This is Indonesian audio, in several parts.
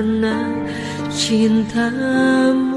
karena cintamu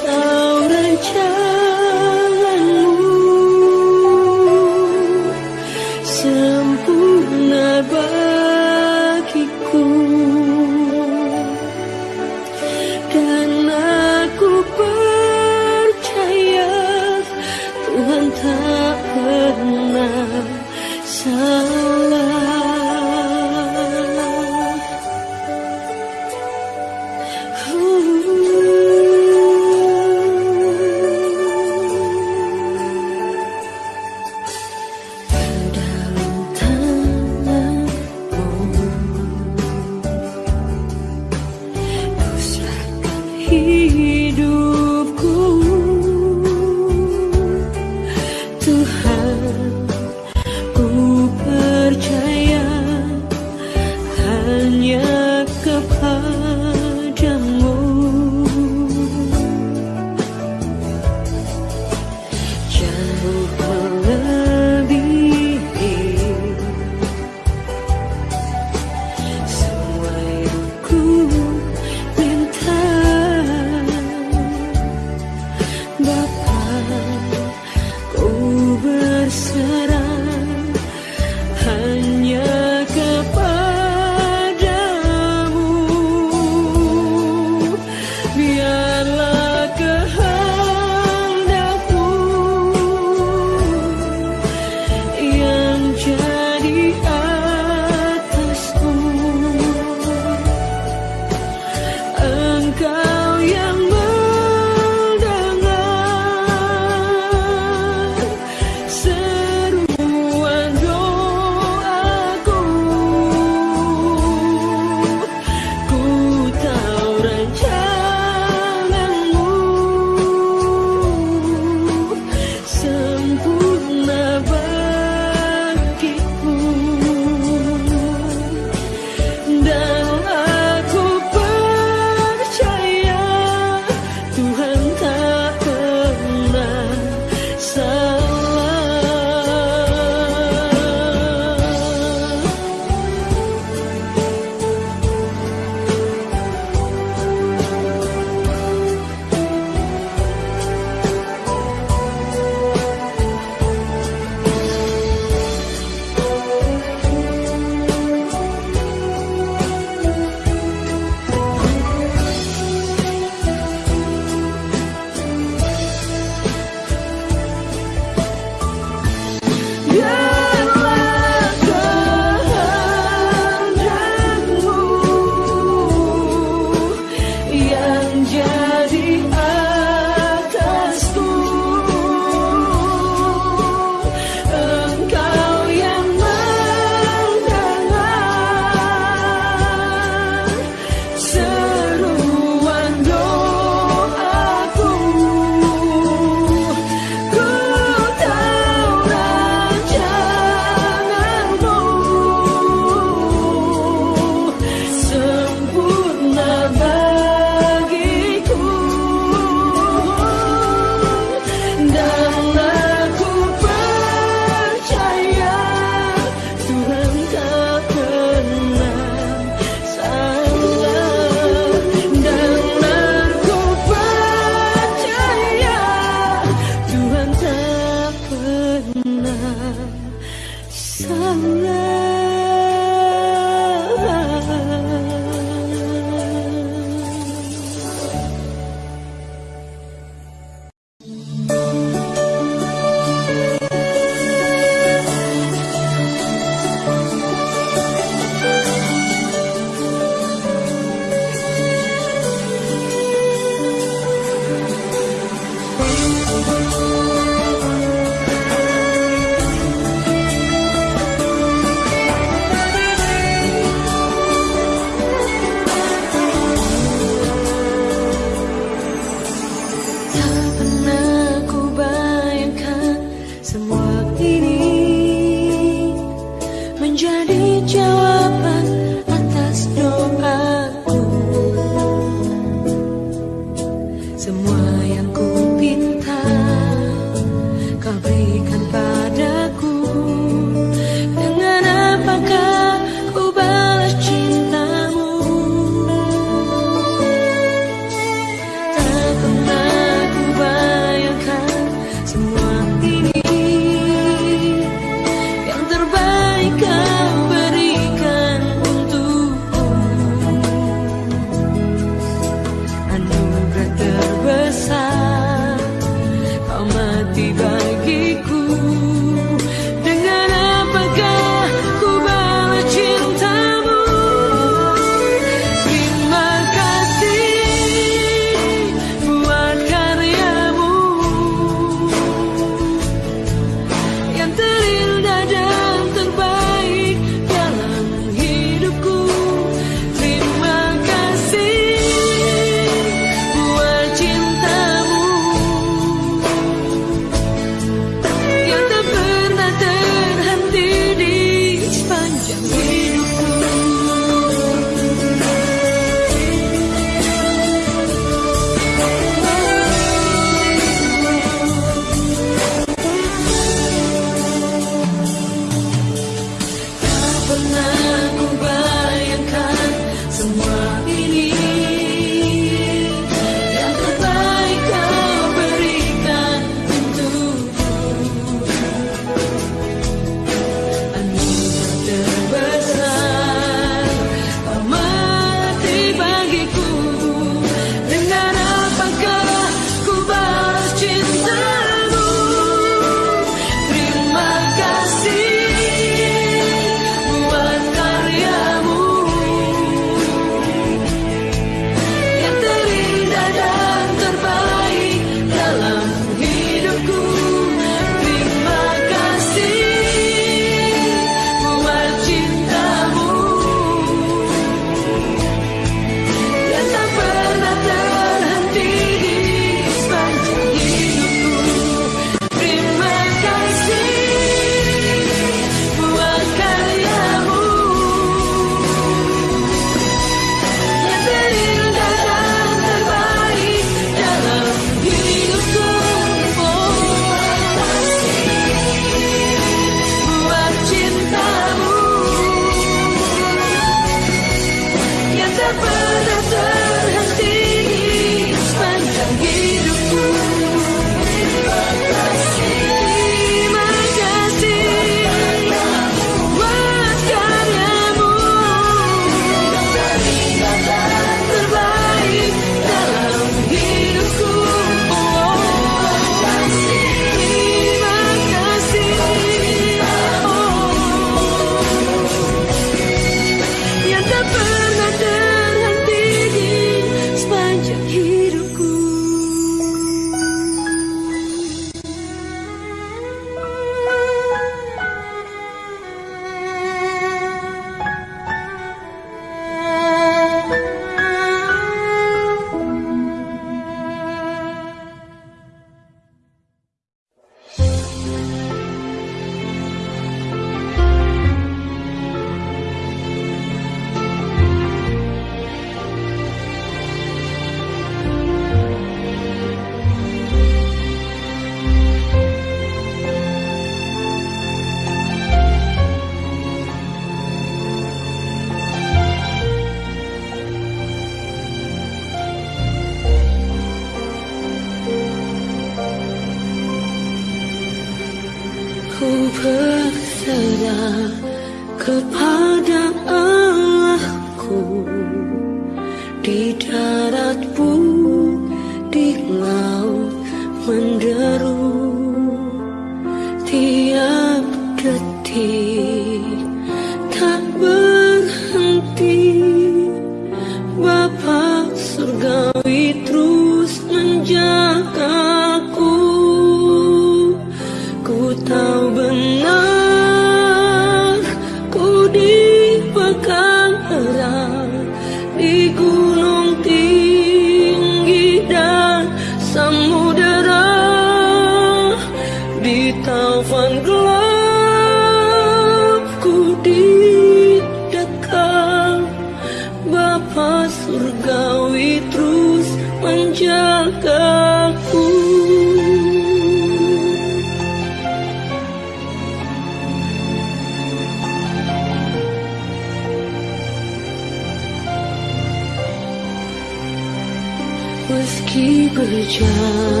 hujan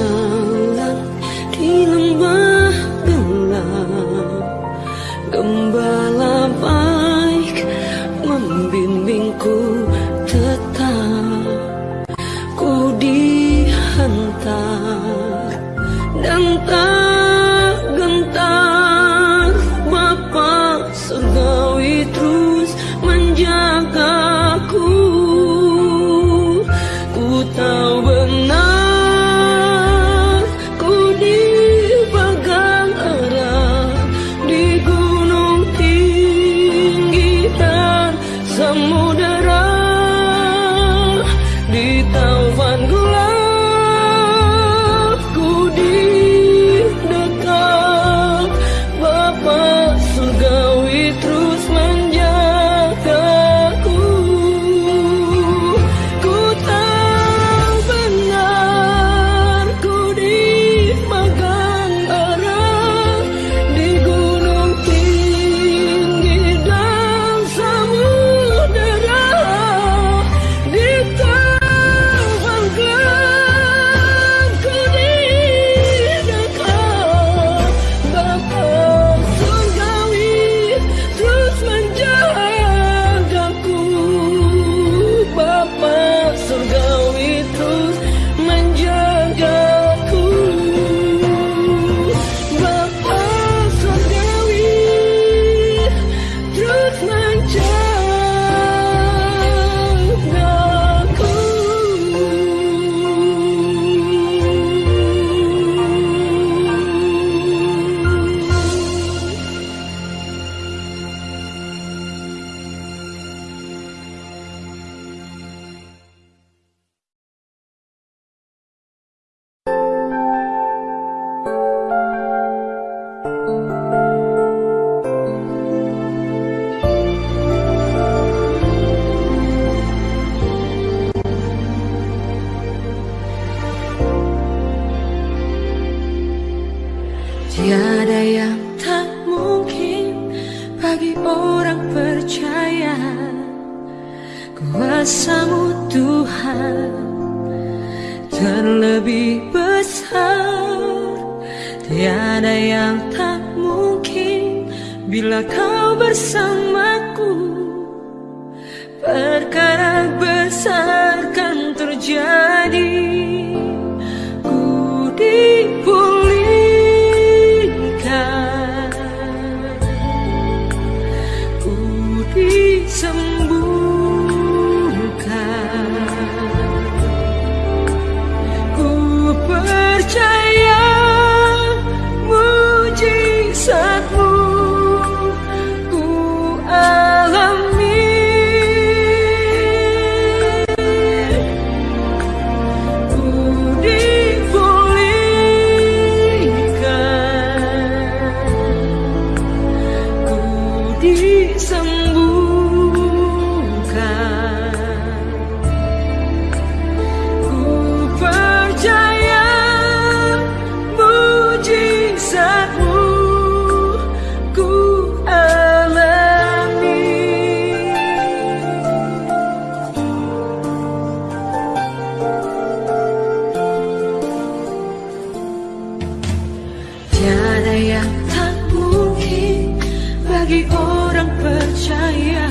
percaya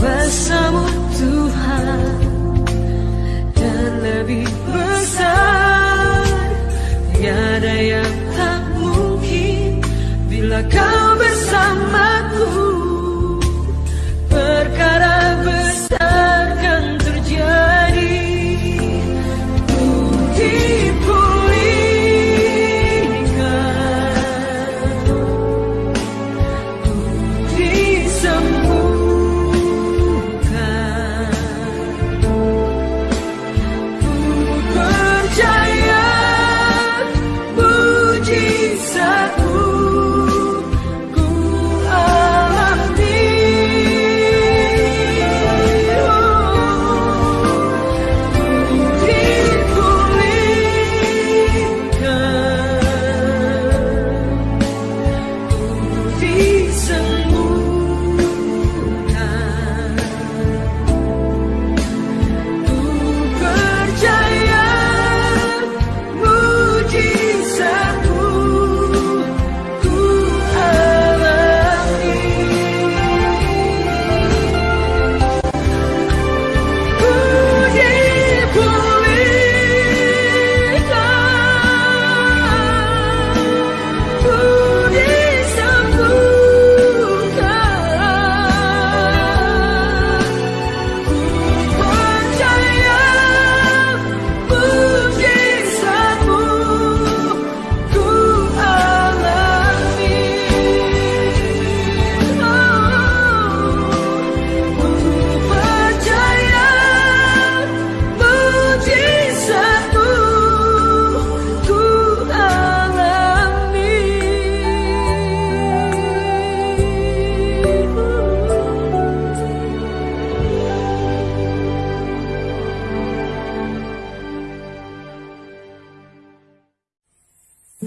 Bersama Tuhan Dan lebih besar. Tiada yang tak mungkin Bila kau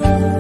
Música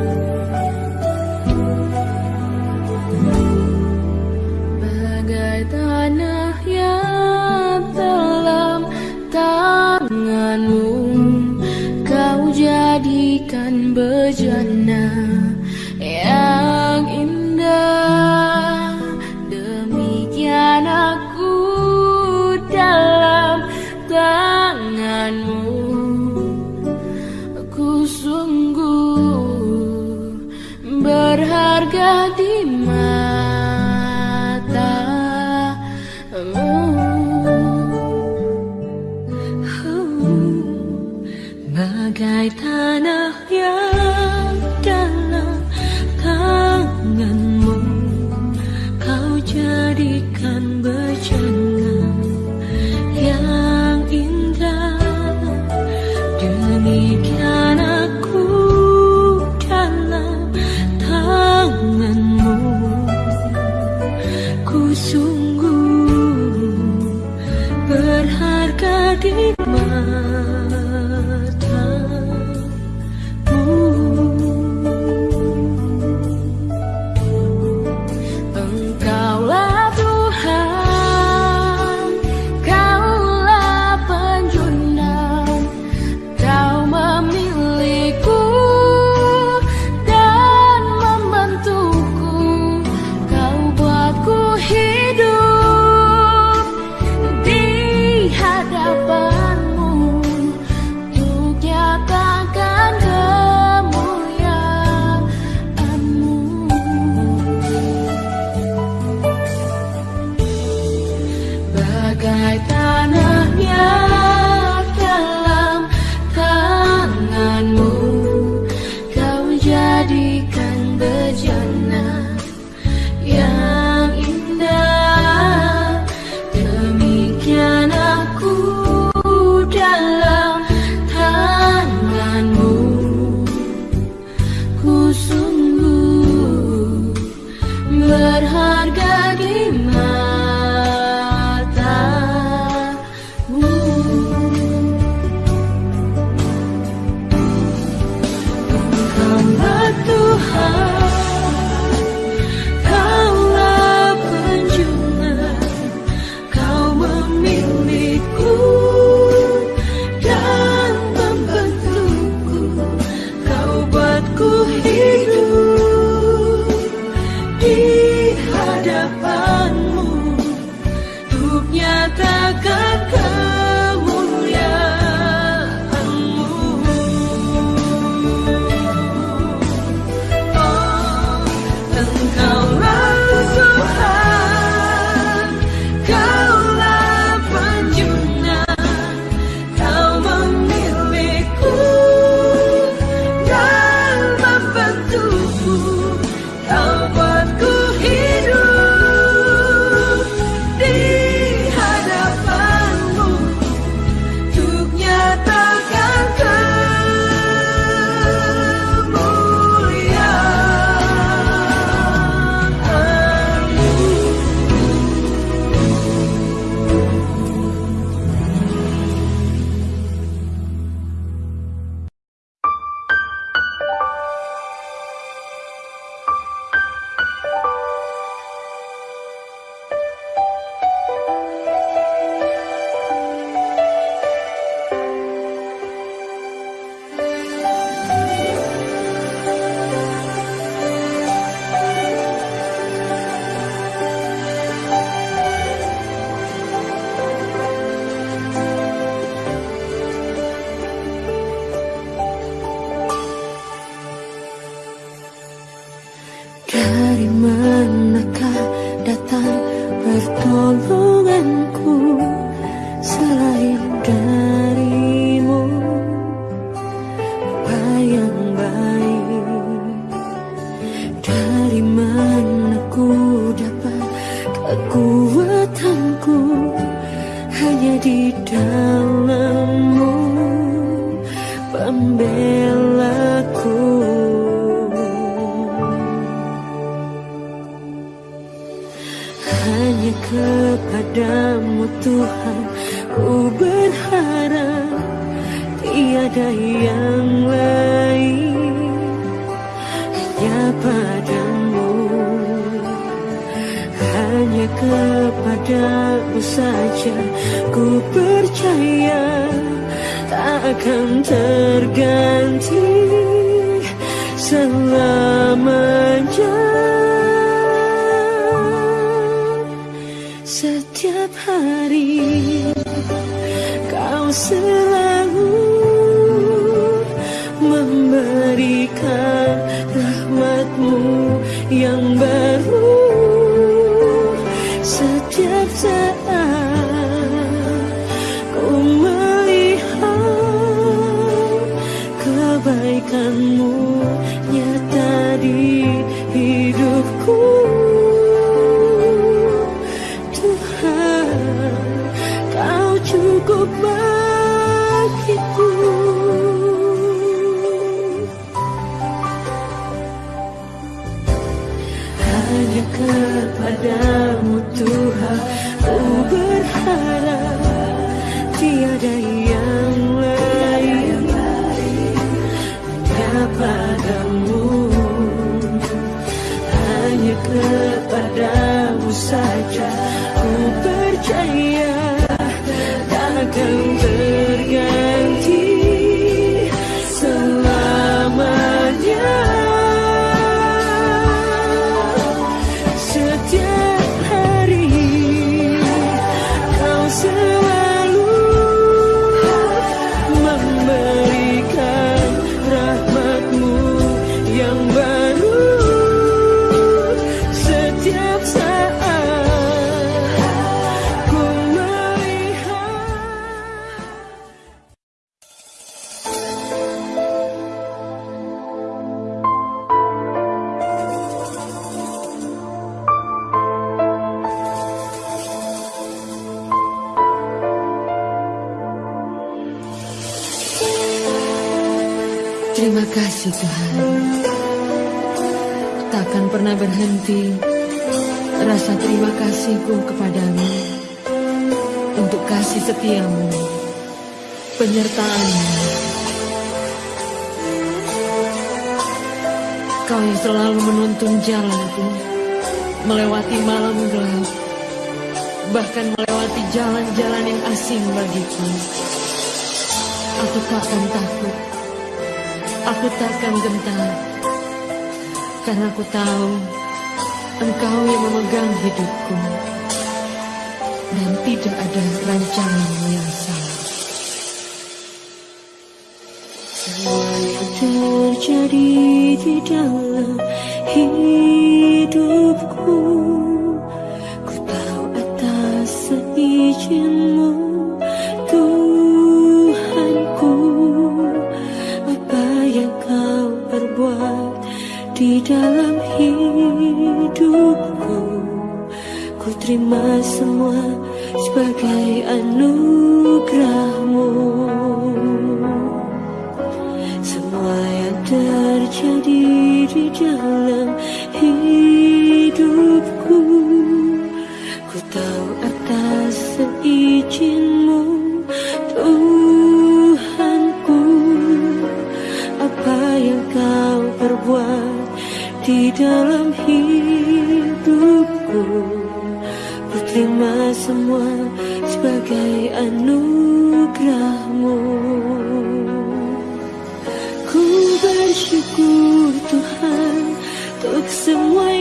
percaya jalan-jalan yang asing bagiku. Aku takkan takut. Aku takkan gentar. Karena aku tahu Engkau yang memegang hidupku. Dan tidak ada rancanganmu yang salah. Semua yang terjadi di dalam hidupku dalam hidupku. Ku terima semua sebagai anugerahmu. Semua yang terjadi di dalam hidupku. Ku tahu atas seizinmu Tuhanku. Apa yang kau perbuat di dalam hidupku. Ku terima semua sebagai anugerahmu. Ku bersyukur Tuhan Untuk semua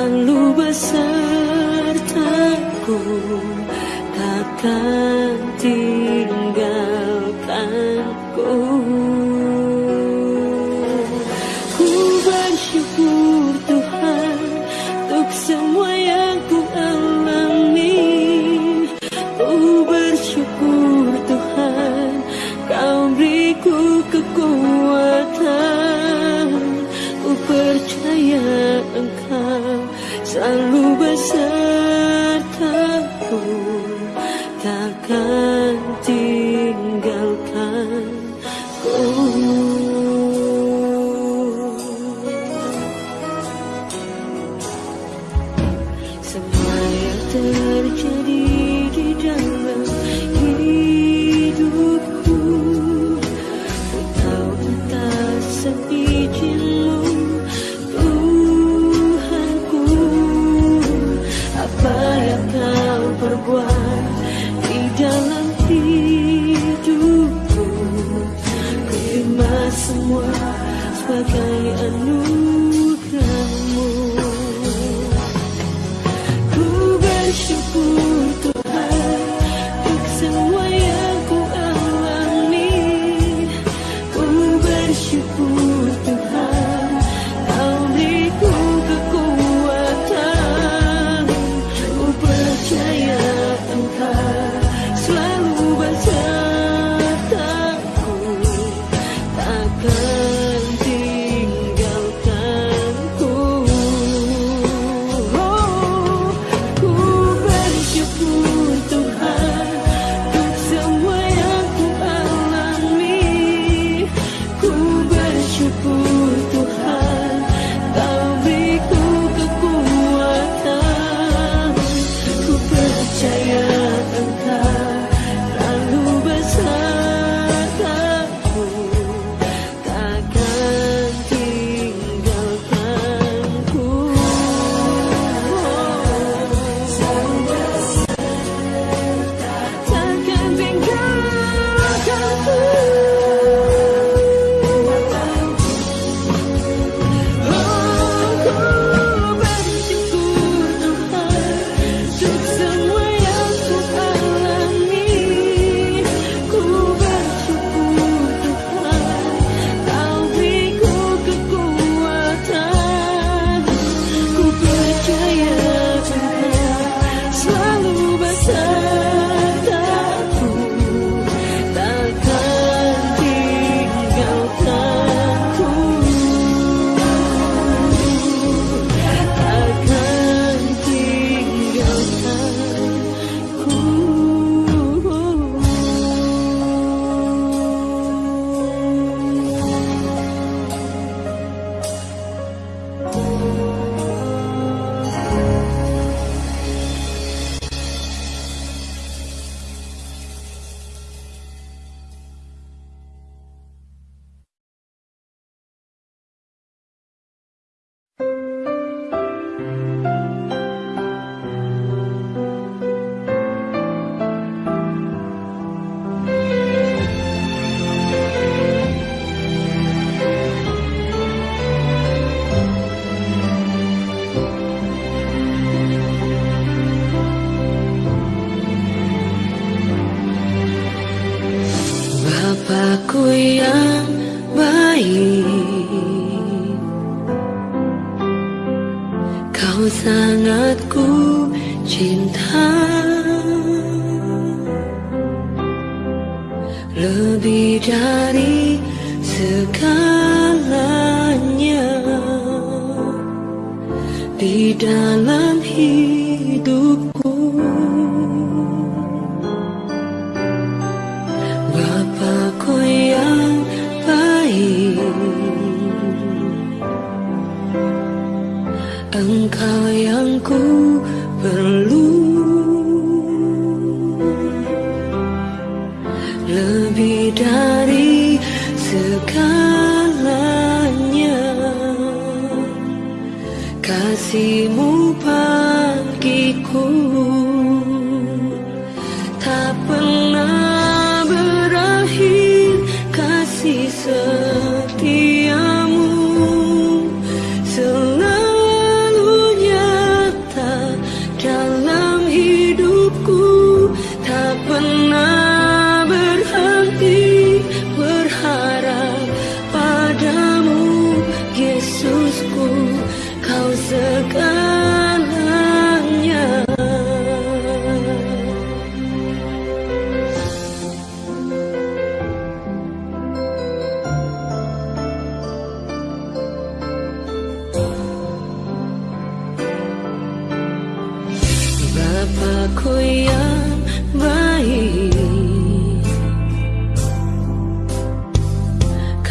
Selalu besertaku Takkan tinggalkanku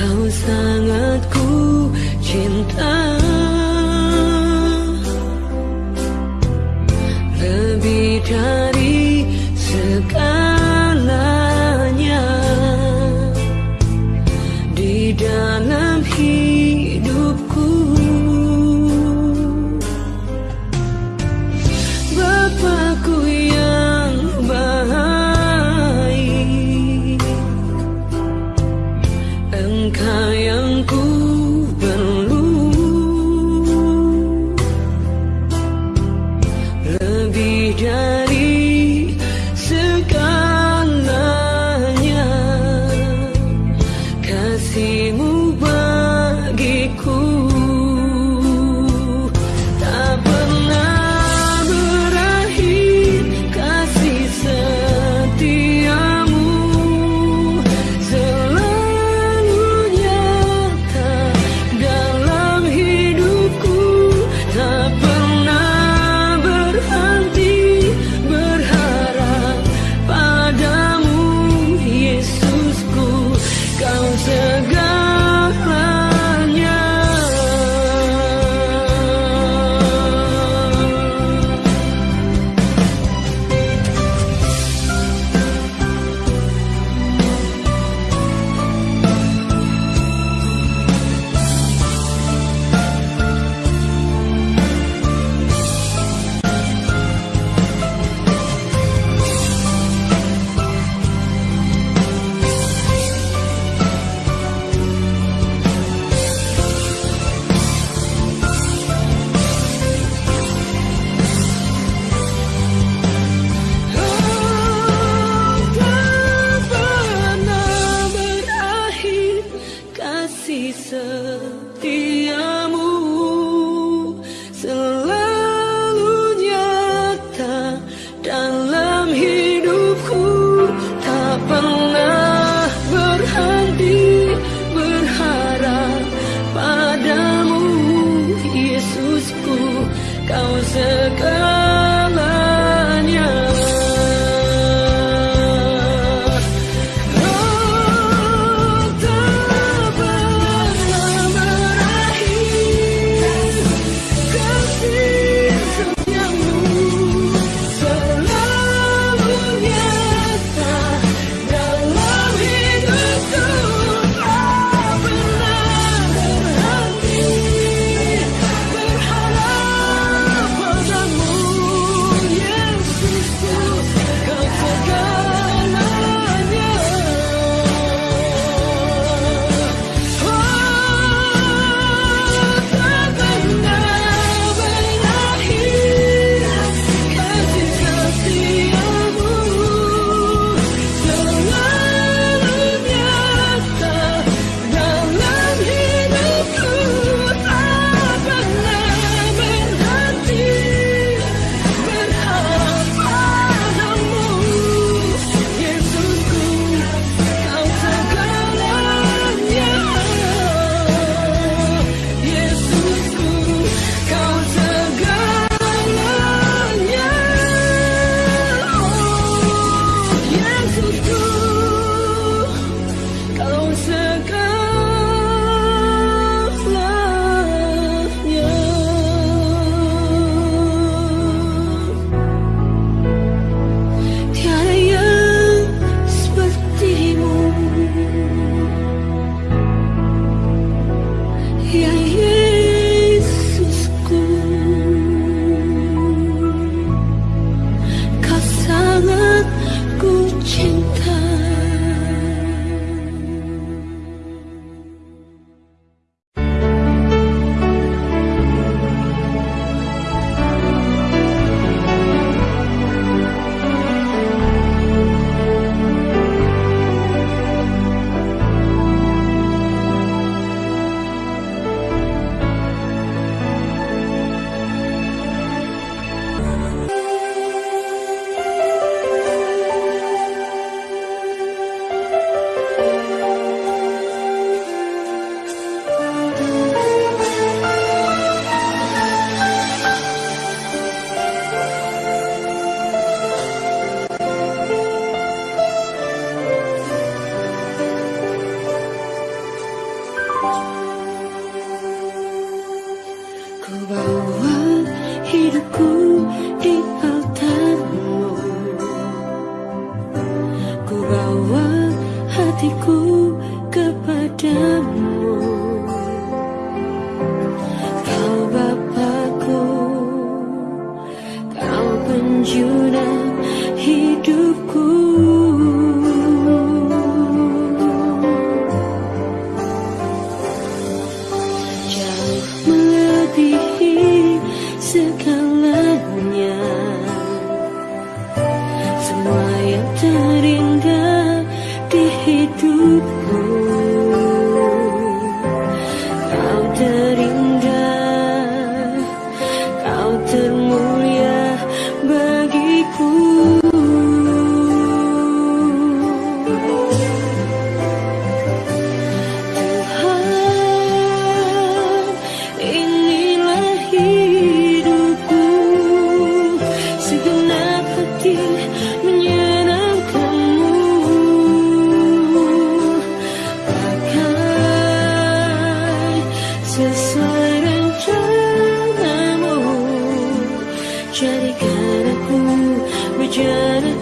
Kau sangat ku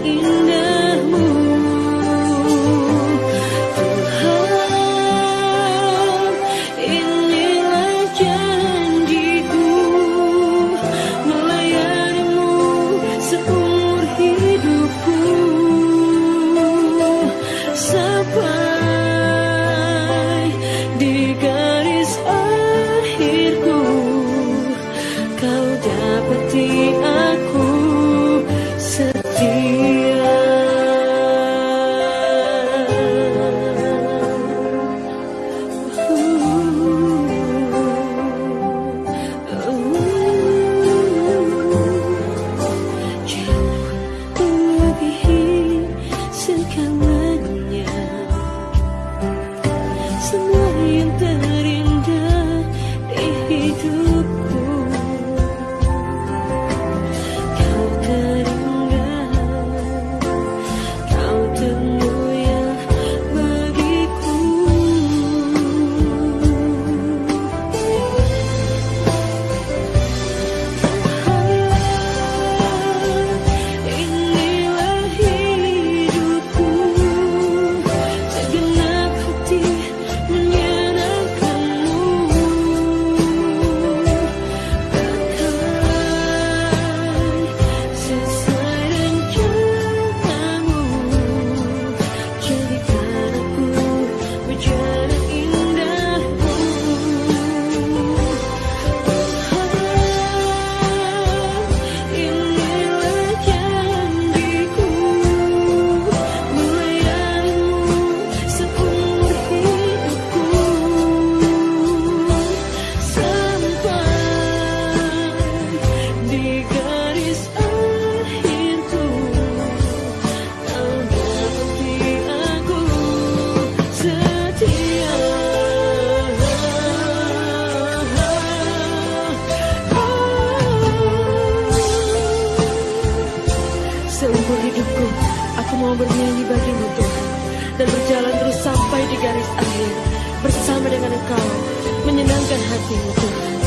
You. mau bernyanyi bagimu Tuhan dan berjalan terus sampai di garis akhir bersama dengan Engkau menyenangkan hatimu Tuhan.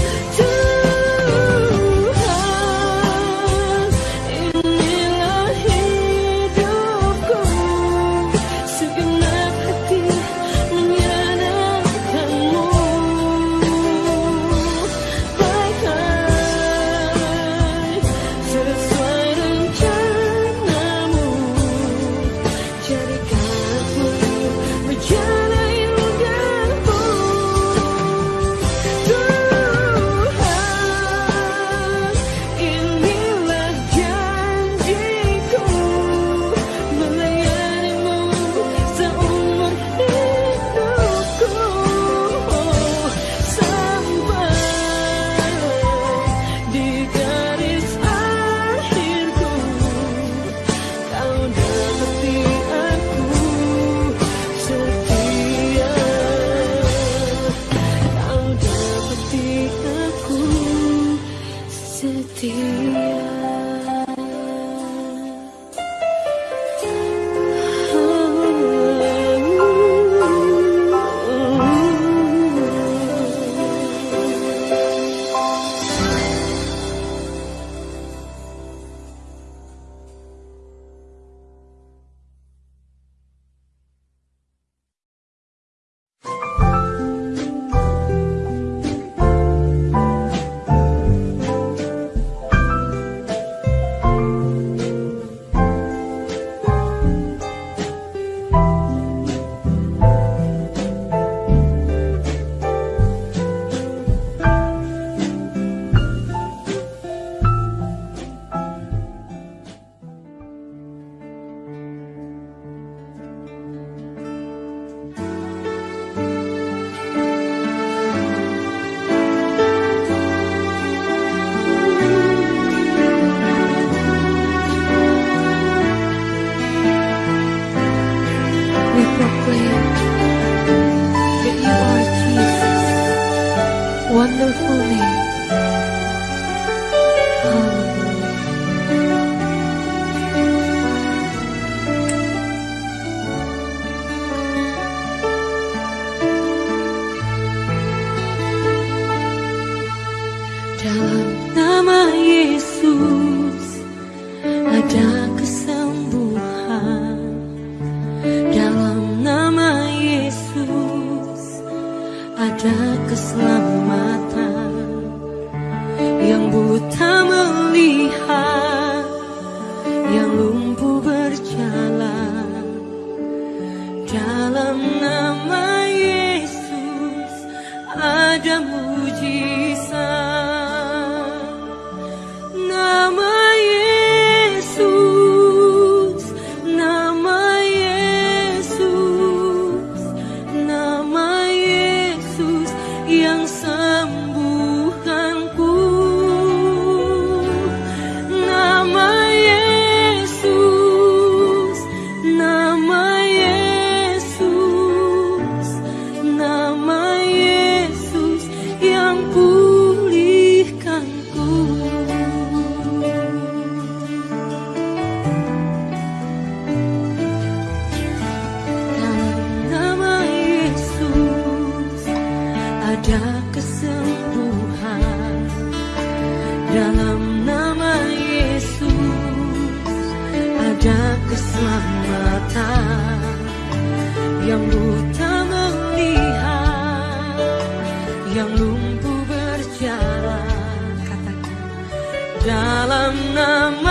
Nama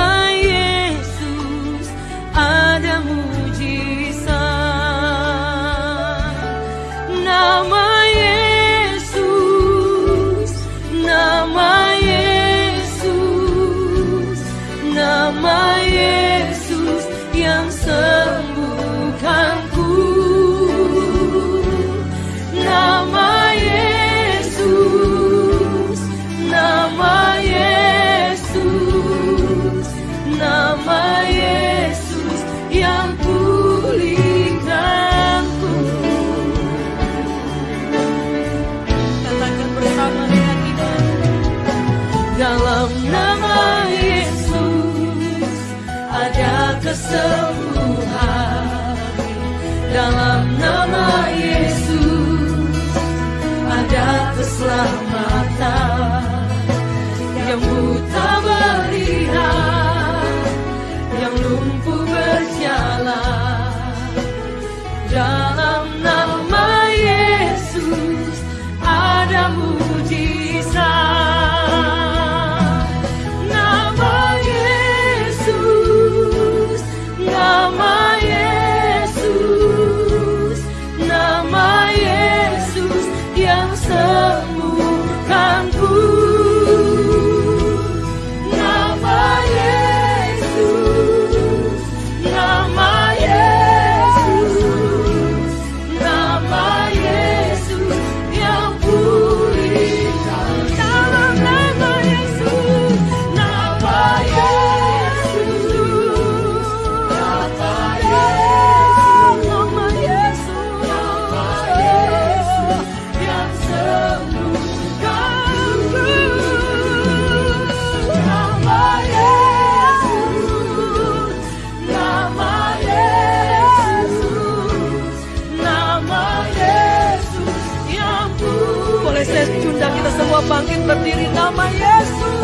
semua bangkit berdiri nama Yesus,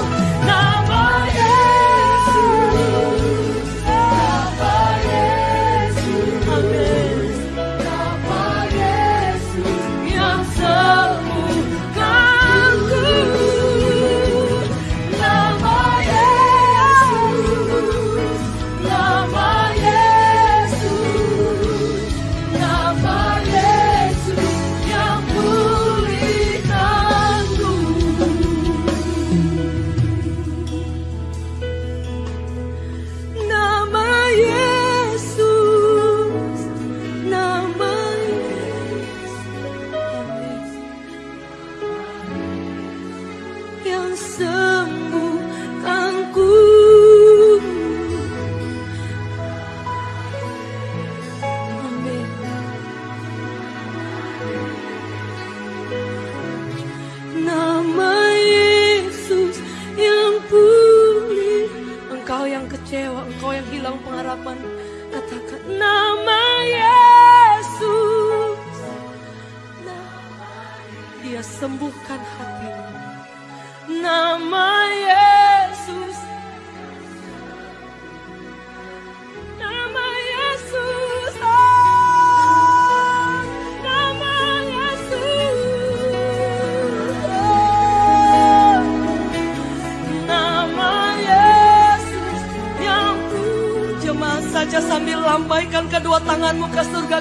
muka surga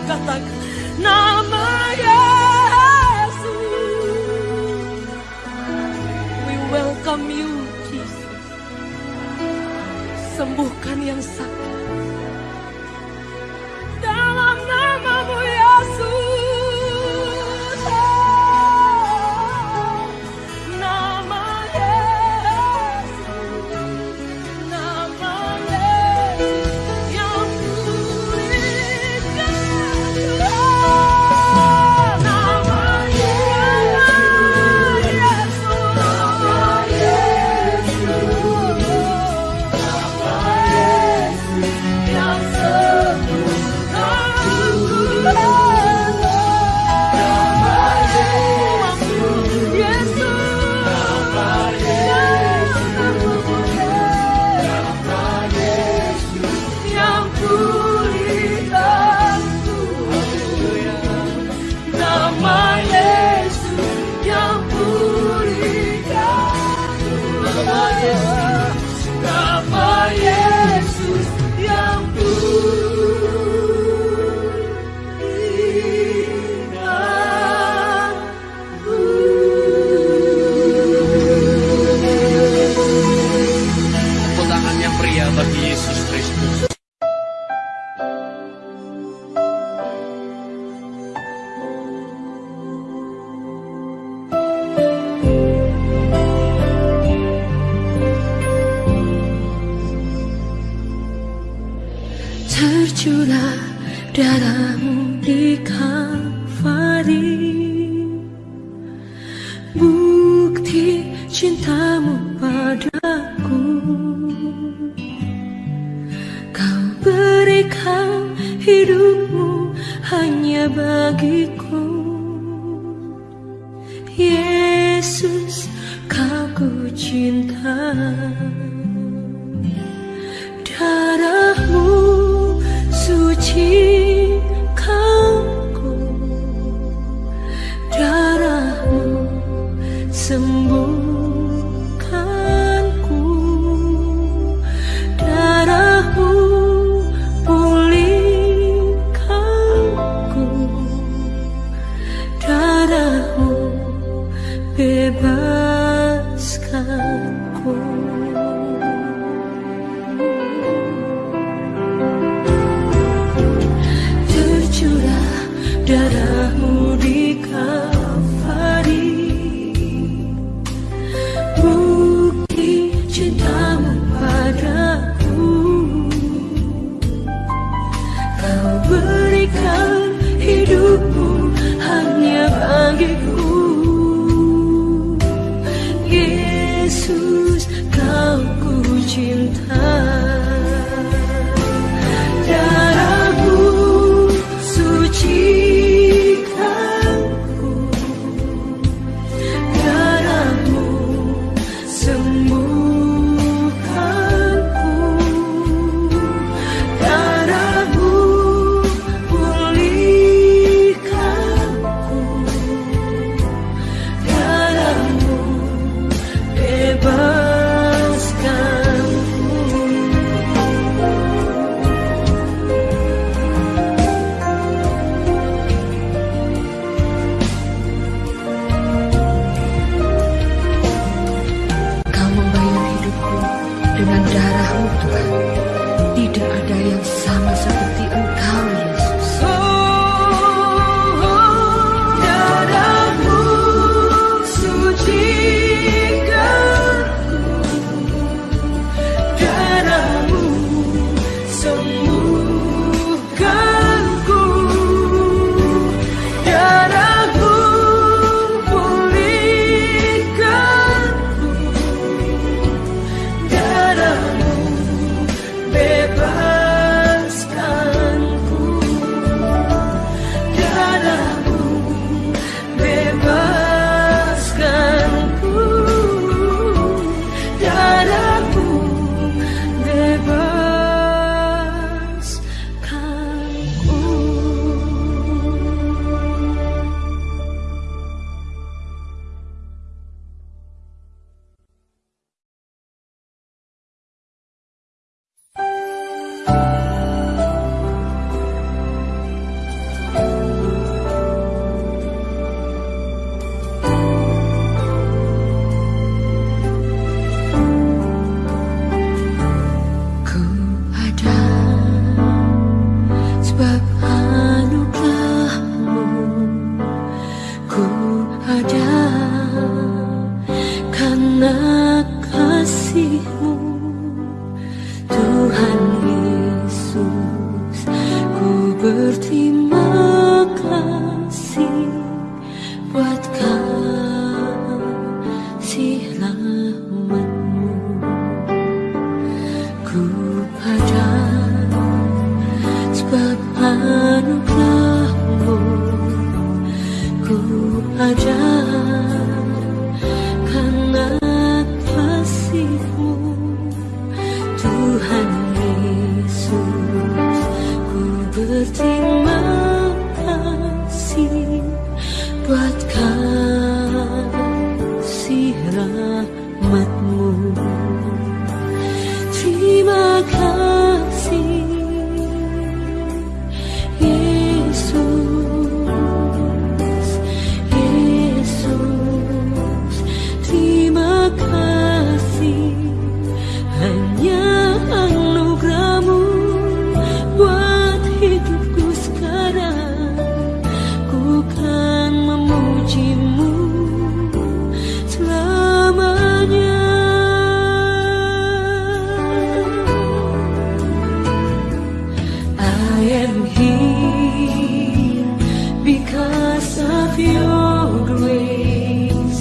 because of your grace.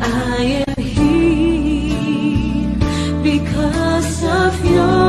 I am here because of your